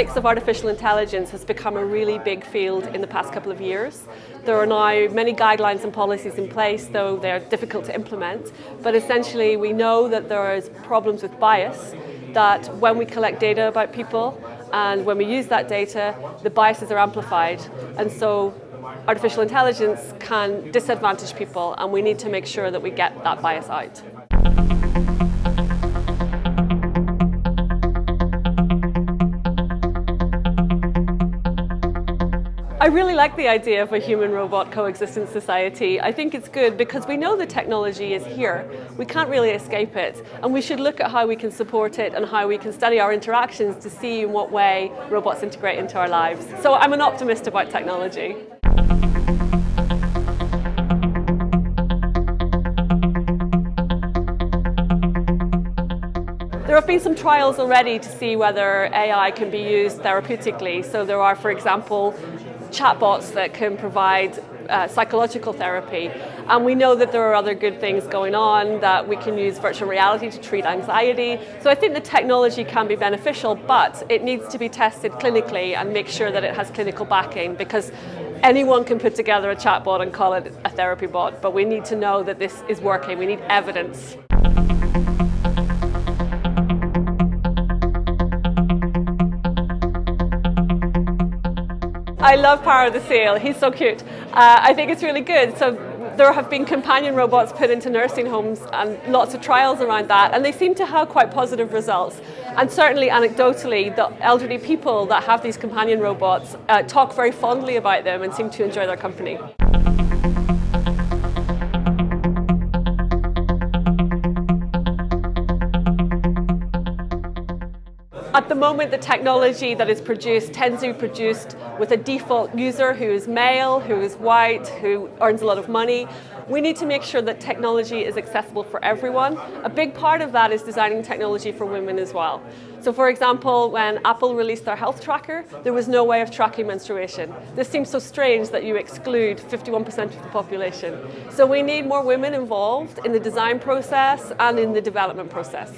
ethics of artificial intelligence has become a really big field in the past couple of years. There are now many guidelines and policies in place, though they're difficult to implement. But essentially, we know that there is problems with bias, that when we collect data about people and when we use that data, the biases are amplified. And so artificial intelligence can disadvantage people, and we need to make sure that we get that bias out. I really like the idea of a human-robot coexistence society. I think it's good because we know the technology is here. We can't really escape it. And we should look at how we can support it and how we can study our interactions to see in what way robots integrate into our lives. So I'm an optimist about technology. There have been some trials already to see whether AI can be used therapeutically. So there are, for example, chatbots that can provide uh, psychological therapy. And we know that there are other good things going on, that we can use virtual reality to treat anxiety. So I think the technology can be beneficial, but it needs to be tested clinically and make sure that it has clinical backing because anyone can put together a chatbot and call it a therapy bot, but we need to know that this is working. We need evidence. I love Paro the Seal. He's so cute. Uh, I think it's really good. So there have been companion robots put into nursing homes and lots of trials around that, and they seem to have quite positive results. And certainly anecdotally, the elderly people that have these companion robots uh, talk very fondly about them and seem to enjoy their company. At the moment, the technology that is produced tends to be produced with a default user who is male, who is white, who earns a lot of money. We need to make sure that technology is accessible for everyone. A big part of that is designing technology for women as well. So for example, when Apple released their health tracker, there was no way of tracking menstruation. This seems so strange that you exclude 51% of the population. So we need more women involved in the design process and in the development process.